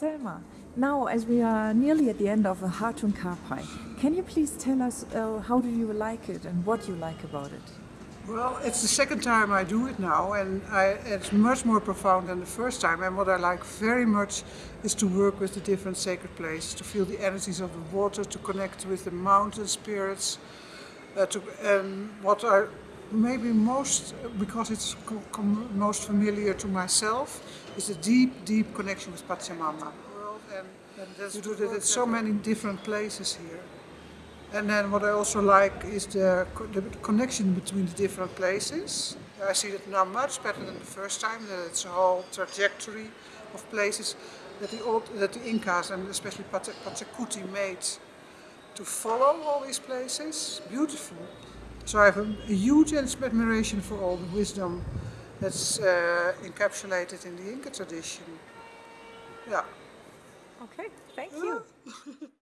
Selma, now as we are nearly at the end of the Hatun Karpay, can you please tell us uh, how do you like it and what you like about it? Well, it's the second time I do it now and I, it's much more profound than the first time and what I like very much is to work with the different sacred places, to feel the energies of the water, to connect with the mountain spirits, uh, to, and what I maybe most, because it's most familiar to myself, is a deep, deep connection with Pachamama. And, and you do that at so many different places here. And then what I also like is the, the connection between the different places. I see it now much better than the first time, that it's a whole trajectory of places that the, old, that the Incas and especially Pachacuti made to follow all these places. Beautiful. So I have a, a huge admiration for all the wisdom that's uh, encapsulated in the Inca tradition. Yeah. Okay, thank you.